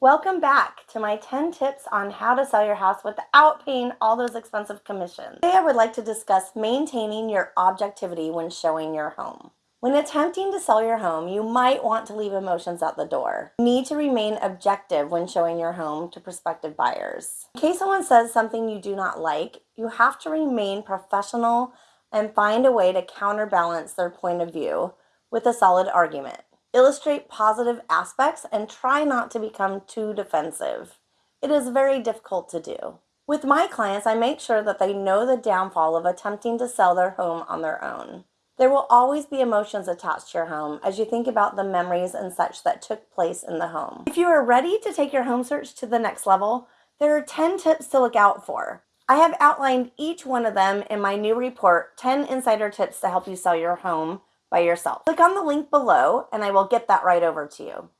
Welcome back to my 10 tips on how to sell your house without paying all those expensive commissions. Today I would like to discuss maintaining your objectivity when showing your home. When attempting to sell your home, you might want to leave emotions at the door. You need to remain objective when showing your home to prospective buyers. In case someone says something you do not like, you have to remain professional and find a way to counterbalance their point of view with a solid argument. Illustrate positive aspects and try not to become too defensive. It is very difficult to do. With my clients, I make sure that they know the downfall of attempting to sell their home on their own. There will always be emotions attached to your home as you think about the memories and such that took place in the home. If you are ready to take your home search to the next level, there are 10 tips to look out for. I have outlined each one of them in my new report, 10 Insider Tips to Help You Sell Your Home by yourself. Click on the link below and I will get that right over to you.